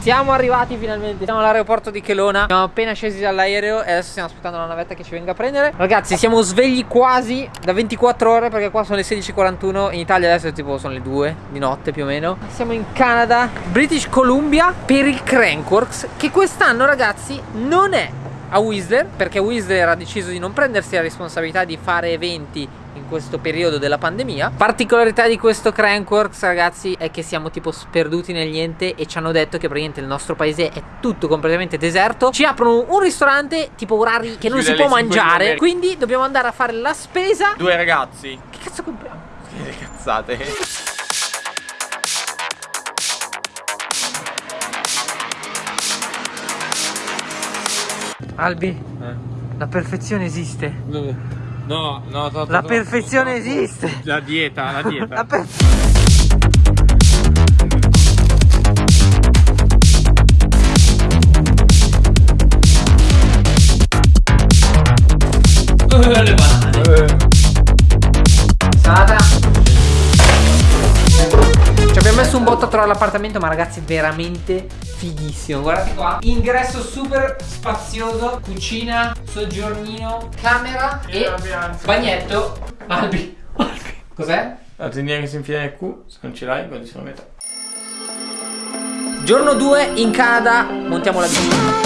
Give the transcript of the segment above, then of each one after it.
Siamo arrivati finalmente. Siamo all'aeroporto di Kelowna. Siamo appena scesi dall'aereo E adesso stiamo aspettando la navetta che ci venga a prendere. Ragazzi siamo svegli quasi da 24 ore Perché qua sono le 16.41 In Italia adesso tipo sono le 2 di notte più o meno. Siamo in Canada British Columbia Per il Crankworks Che quest'anno ragazzi non è a Whistler perché Whistler ha deciso di non prendersi la responsabilità di fare eventi questo periodo della pandemia particolarità di questo Crankworks ragazzi è che siamo tipo sperduti nel niente e ci hanno detto che praticamente il nostro paese è tutto completamente deserto ci aprono un ristorante tipo orari che non si può mangiare quindi dobbiamo andare a fare la spesa due ragazzi che cazzo compriamo? che cazzate Albi, eh? la perfezione esiste. Dove? No, no, to, to, La perfezione esiste. La dieta, la dieta. la per le banane. Salata. Un botto a trovare l'appartamento, ma ragazzi, veramente fighissimo. Guardate qua. Ingresso super spazioso, cucina, soggiornino, camera e, e bagnetto. Albi. Albi. Cos'è? La tendina che si infila nel Q, se non ce l'hai, sono a metà. Giorno 2 in Canada, montiamo la bici.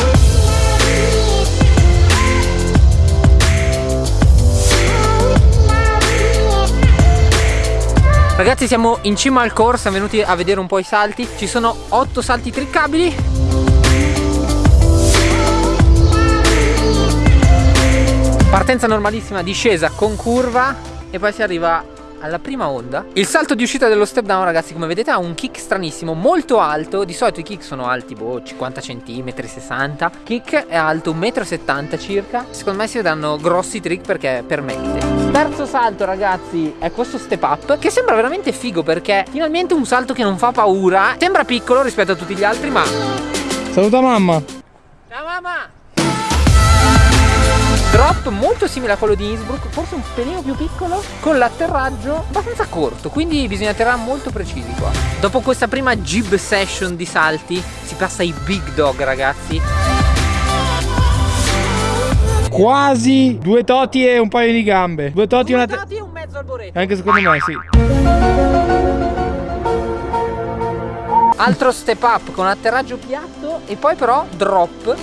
Ragazzi siamo in cima al course, siamo venuti a vedere un po' i salti. Ci sono 8 salti triccabili. Partenza normalissima, discesa con curva E poi si arriva alla prima onda. Il salto di uscita dello step down ragazzi come vedete ha un kick stranissimo Molto alto. Di solito i kick sono alti boh 50 cm 60 Kick è alto 1,70 m circa. Secondo me si vedranno grossi trick perché permette Terzo salto ragazzi è questo step up Che sembra veramente figo perché finalmente un salto che non fa paura Sembra piccolo rispetto a tutti gli altri ma Saluta mamma Ciao mamma Drop molto simile a quello di Innsbruck, forse un pelino più piccolo, con l'atterraggio abbastanza corto, quindi bisogna atterrare molto precisi qua. Dopo questa prima jib session di salti, si passa ai big dog ragazzi. Quasi due toti e un paio di gambe. Due toti, due una toti e un mezzo alboreto. Anche secondo me, sì. Altro step up con atterraggio piatto e poi però drop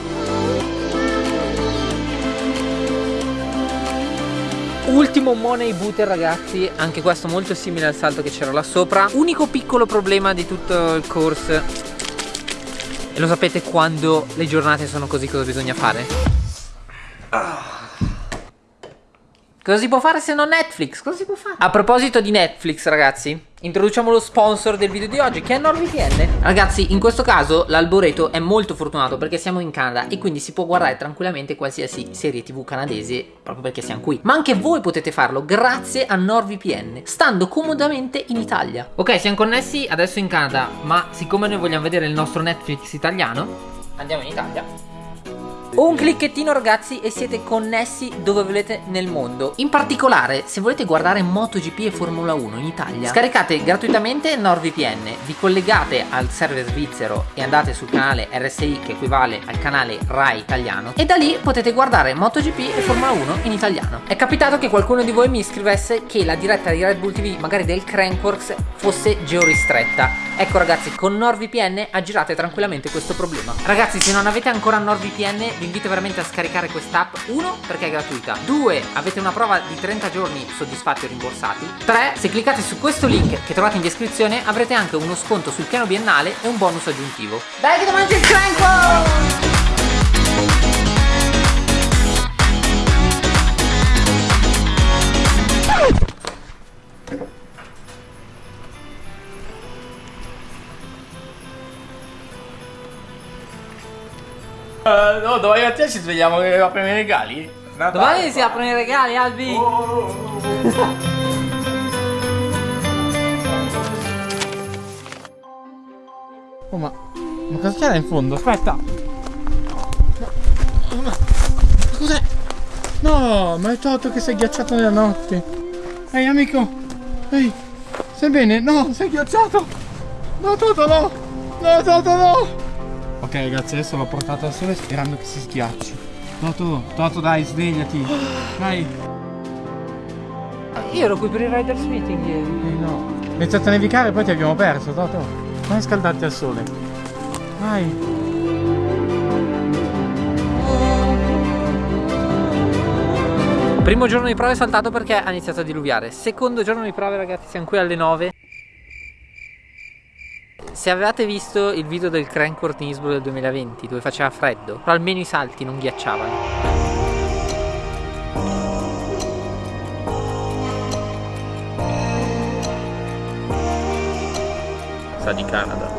Ultimo money booter ragazzi Anche questo molto simile al salto che c'era là sopra Unico piccolo problema di tutto il course E lo sapete quando le giornate sono così cosa bisogna fare? Cosa si può fare se non Netflix? Cosa si può fare? A proposito di Netflix ragazzi Introduciamo lo sponsor del video di oggi che è NordVPN Ragazzi in questo caso l'Alboreto è molto fortunato perché siamo in Canada E quindi si può guardare tranquillamente qualsiasi serie tv canadese Proprio perché siamo qui Ma anche voi potete farlo grazie a NordVPN Stando comodamente in Italia Ok siamo connessi adesso in Canada Ma siccome noi vogliamo vedere il nostro Netflix italiano Andiamo in Italia un clicchettino ragazzi e siete connessi dove volete nel mondo. In particolare se volete guardare MotoGP e Formula 1 in Italia Scaricate gratuitamente NordVPN. Vi collegate al server svizzero e andate sul canale RSI che equivale al canale RAI italiano E da lì potete guardare MotoGP e Formula 1 in italiano. È capitato che qualcuno di voi mi scrivesse che la diretta di Red Bull TV magari del Crankworks fosse georistretta. Ecco ragazzi con NordVPN aggirate tranquillamente questo problema. Ragazzi se non avete ancora NordVPN vi invito veramente a scaricare quest'app. 1 perché è gratuita. 2 avete una prova di 30 giorni soddisfatti o rimborsati. 3 se cliccate su questo link che trovate in descrizione avrete anche uno sconto sul piano biennale e un bonus aggiuntivo. Dai che ti mangi il cranco! No, domani mattina ci svegliamo che apriamo i regali? Natale, domani si aprono i regali, Albi! Oh, oh, oh. oh ma... Ma cosa c'era in fondo? Aspetta! Ma... ma cos'è? No, ma è Toto che si è ghiacciato nella notte! Ehi amico! Ehi! Sei bene? No, sei ghiacciato! No Toto no! No, Toto, no! Ok ragazzi, adesso l'ho portato al sole sperando che si schiacci. Toto, Toto dai, svegliati. Dai. Io ero qui per il Riders Meeting ieri. Eh no. È iniziato a nevicare e poi ti abbiamo perso, Toto. Vai a scaldarti al sole. Vai. Primo giorno di prove saltato perché ha iniziato a diluviare. Secondo giorno di prove, ragazzi, siamo qui alle 9. Se avevate visto il video del Crankworth in Innsbruck del 2020 dove faceva freddo, però almeno i salti non ghiacciavano. Sa di Canada.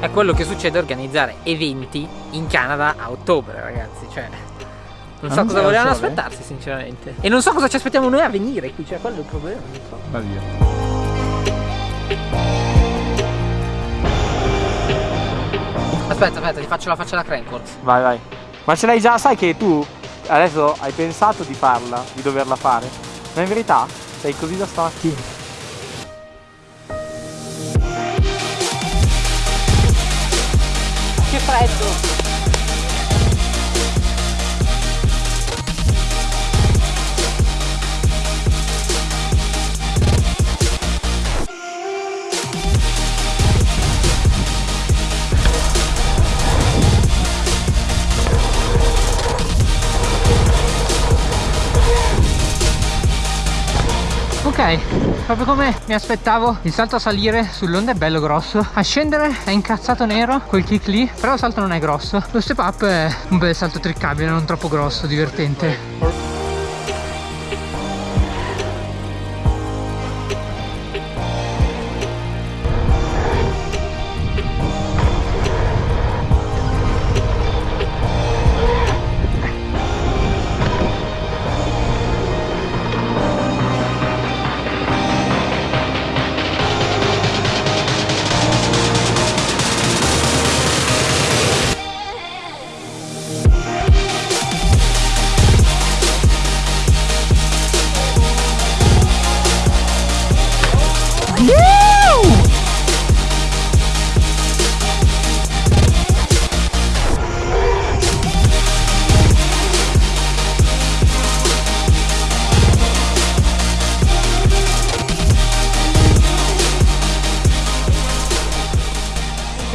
È quello che succede organizzare eventi in Canada a ottobre, ragazzi. Cioè, non so Ah, non cosa c'è volevano aspettarsi, sinceramente. E non so cosa ci aspettiamo noi a venire qui, cioè, quello è il problema. Non so. Va via. Aspetta, aspetta, ti faccio la faccia da Crankworth. Vai, vai. Ma ce l'hai già, sai che tu adesso hai pensato di farla, di doverla fare, ma in verità sei così da stamattina. Che freddo! Proprio come mi aspettavo, il salto a salire sull'onda è bello grosso, a scendere è incazzato nero, quel kick lì, però il salto non è grosso. Lo step up è un bel salto triccabile, non troppo grosso, divertente.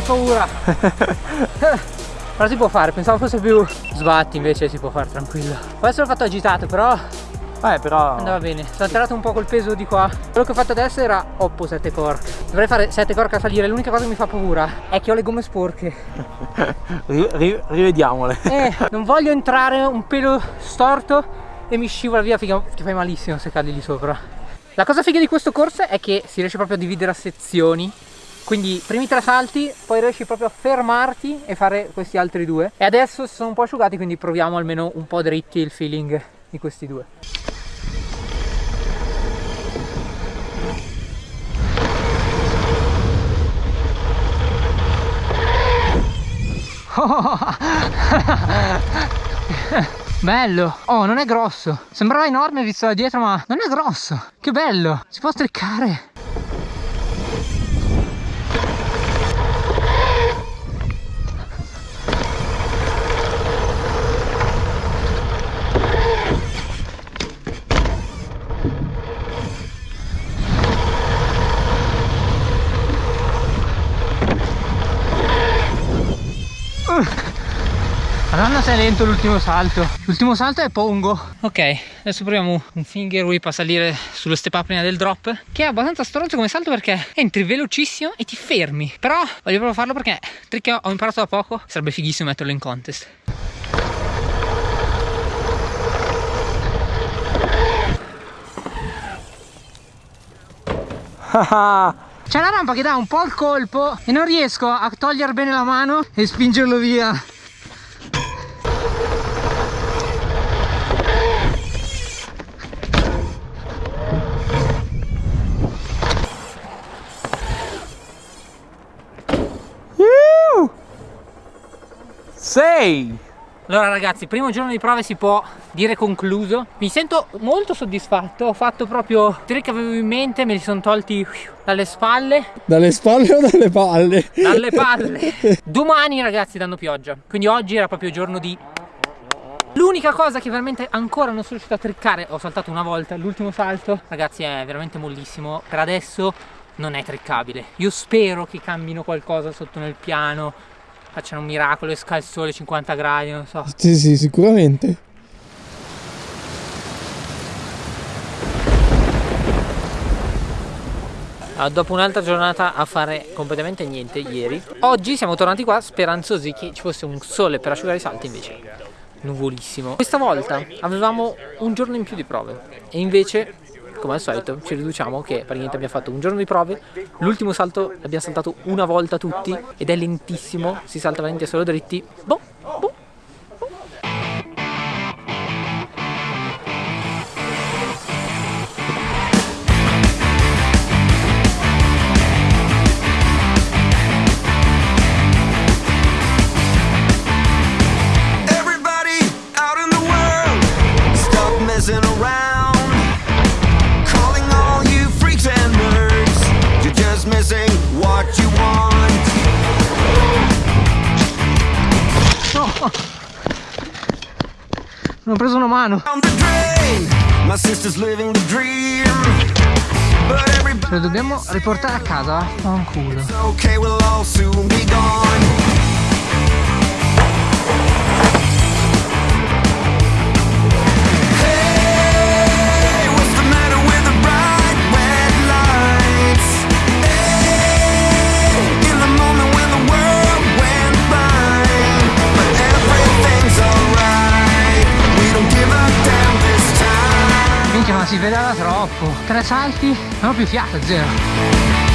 Paura! Però si può fare, pensavo fosse più sbatti invece si può fare tranquillo. Adesso l'ho fatto agitato però Eh, però andava bene. Sono alterato un po' col peso di qua. Quello che ho fatto adesso era oppo 7 cork. Dovrei fare 7 cork a salire. L'unica cosa che mi fa paura è che ho le gomme sporche. ri- ri- rivediamole. Eh, non voglio entrare un pelo storto e mi scivola via, figa, ti fai malissimo se cadi lì sopra. La cosa figa di questo corso è che si riesce proprio a dividere a sezioni. Quindi primi tre salti, poi riesci proprio a fermarti e fare questi altri due. E adesso si sono un po' asciugati, quindi proviamo almeno un po' dritti il feeling di questi due. Bello! Oh, non è grosso. Sembrava enorme visto da dietro, ma non è grosso. Che bello! Si può streccare. Madonna sei lento l'ultimo salto. L'ultimo salto è pongo. Ok adesso proviamo un finger whip a salire sullo step up prima del drop Che è abbastanza stronzo come salto perché entri velocissimo e ti fermi. Però voglio proprio farlo perché trick ho imparato da poco Sarebbe fighissimo metterlo in contest. C'è la rampa che dà un po' il colpo E non riesco a togliere bene la mano e spingerlo via Sei! Allora ragazzi, primo giorno di prove si può dire concluso. Mi sento molto soddisfatto, ho fatto proprio i trick che avevo in mente, me li sono tolti dalle spalle. Dalle spalle o dalle palle? Dalle palle. Domani ragazzi danno pioggia, quindi oggi era proprio giorno di... L'unica cosa che veramente ancora non sono riuscito a triccare, ho saltato una volta, l'ultimo salto, ragazzi è veramente mollissimo, per adesso non è triccabile. Io spero che cambino qualcosa sotto nel piano, facciano un miracolo, esca il sole 50 gradi, non so. Sì, sì, sicuramente. Allora, dopo un'altra giornata a fare completamente niente ieri, oggi siamo tornati qua speranzosi che ci fosse un sole per asciugare i salti, invece nuvolissimo. Questa volta avevamo un giorno in più di prove e invece come al solito ci riduciamo che praticamente abbiamo fatto un giorno di prove l'ultimo salto l'abbiamo saltato una volta tutti ed è lentissimo si salta veramente solo dritti boh, boh. But everybody's lo dobbiamo riportare a casa fanculo. Okay, we'll si pedala troppo. Tre salti non ho più fiato zero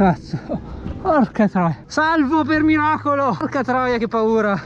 cazzo. Porca troia. Salvo per miracolo. Porca troia che paura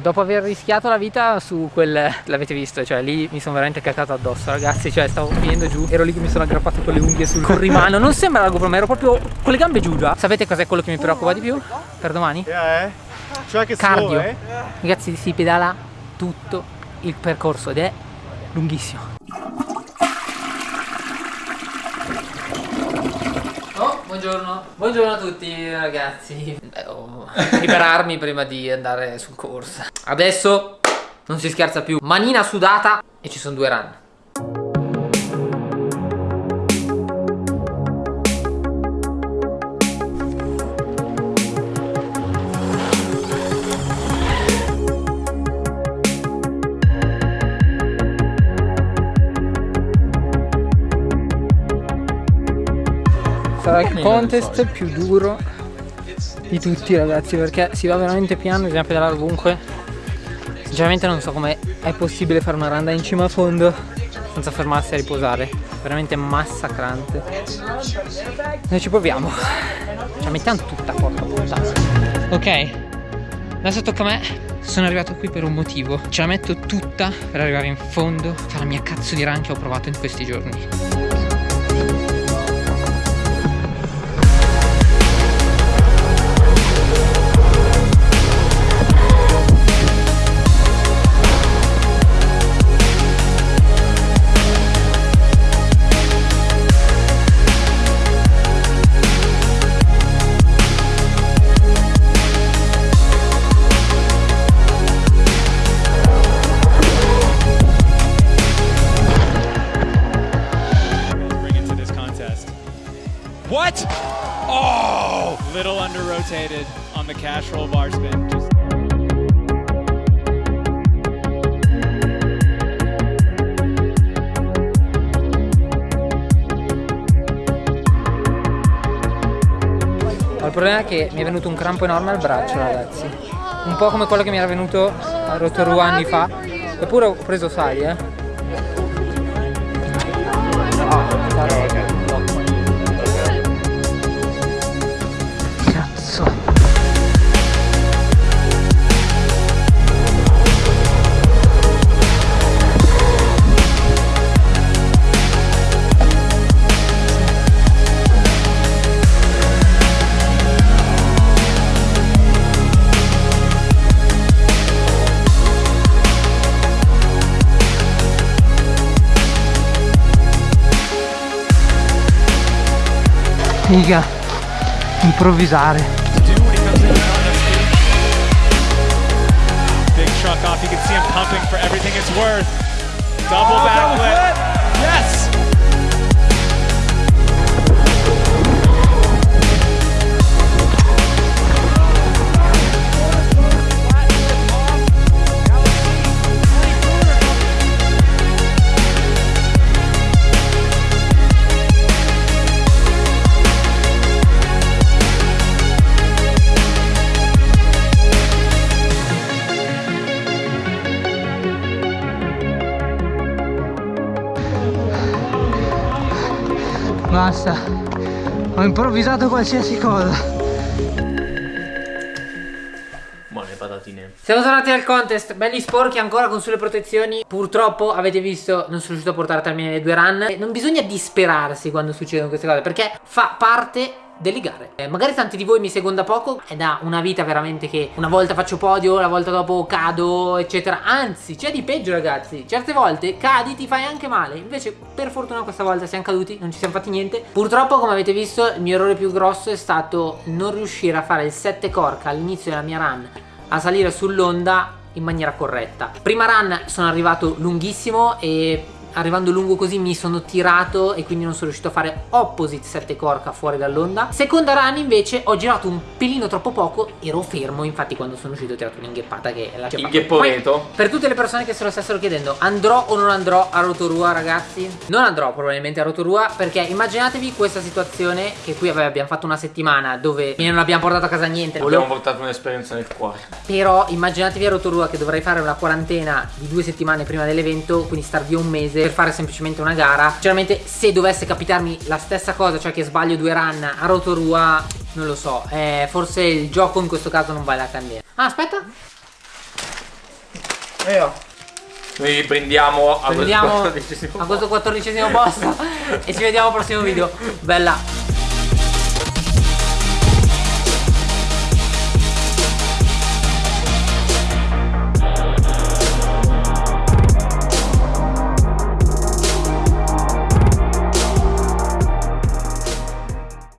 Dopo aver rischiato la vita su quel... l'avete visto, cioè lì mi sono veramente cacato addosso ragazzi, cioè stavo finendo giù, ero lì che mi sono aggrappato con le unghie sul corrimano, non sembra la GoPro ma ero proprio con le gambe giù già. Sapete cos'è quello che mi preoccupa di più? Per domani? Yeah, eh? Cioè che Cardio. eh? Ragazzi si pedala tutto il percorso ed è lunghissimo. Oh, buongiorno. Buongiorno a tutti ragazzi. Devo liberarmi prima di andare sul corso. Adesso non si scherza più. Manina sudata e ci sono due run. Il contest più duro di tutti ragazzi perché si va veramente piano, bisogna pedalare ovunque. Sinceramente non so come è possibile fare una randa in cima a fondo senza fermarsi a riposare. Veramente massacrante. Noi ci proviamo. Ce la mettiamo tutta porca puttana. Ok, adesso tocca a me. Sono arrivato qui per un motivo. Ce la metto tutta per arrivare in fondo. Fare la mia cazzo di run che ho provato in questi giorni. Rotated on the cash roll bar spin. Just Il problema è che mi è venuto un crampo enorme al braccio, ragazzi. Un po' come quello che mi era venuto a Rotorua anni fa. Eppure ho preso sali, eh. Cazzo. The speed. Big truck off. You can see him pumping for everything it's worth. Double backflip. Yes. Basta. Ho improvvisato qualsiasi cosa. Buone patatine. Siamo tornati al contest, belli sporchi ancora con sulle protezioni Purtroppo avete visto non sono riuscito a portare a termine le due run Non bisogna disperarsi quando succedono queste cose perché fa parte delle gare Eh, Magari tanti di voi mi seguono da poco È da una vita veramente che una volta faccio podio, la volta dopo cado eccetera. Anzi c'è di peggio ragazzi. Certe volte cadi ti fai anche male. Invece per fortuna questa volta siamo caduti, non ci siamo fatti niente. Purtroppo come avete visto il mio errore più grosso è stato non riuscire a fare il 7 corca all'inizio della mia run a salire sull'onda in maniera corretta. Prima run sono arrivato lunghissimo e arrivando lungo così mi sono tirato e quindi non sono riuscito a fare opposite 7 corca fuori dall'onda. Seconda run invece ho girato un pelino troppo poco, ero fermo, infatti quando sono uscito ho tirato un'ingheppata che la Inghepporeto. Per tutte le persone che se lo stessero chiedendo, andrò o non andrò a Rotorua ragazzi? Non andrò probabilmente a Rotorua perché immaginatevi questa situazione che qui abbiamo fatto una settimana dove non abbiamo portato a casa niente. Abbiamo portato un'esperienza nel cuore. Però immaginatevi a Rotorua che dovrei fare una quarantena di due settimane prima dell'evento, quindi star via un mese per fare semplicemente una gara. Sinceramente, se dovesse capitarmi la stessa cosa, cioè che sbaglio due run a Rotorua, non lo so. eh, forse il gioco in questo caso non vale la candela. Ah, aspetta. Noi riprendiamo a Prendiamo questo 14esimo a questo quattordicesimo posto e ci vediamo al prossimo video. Bella.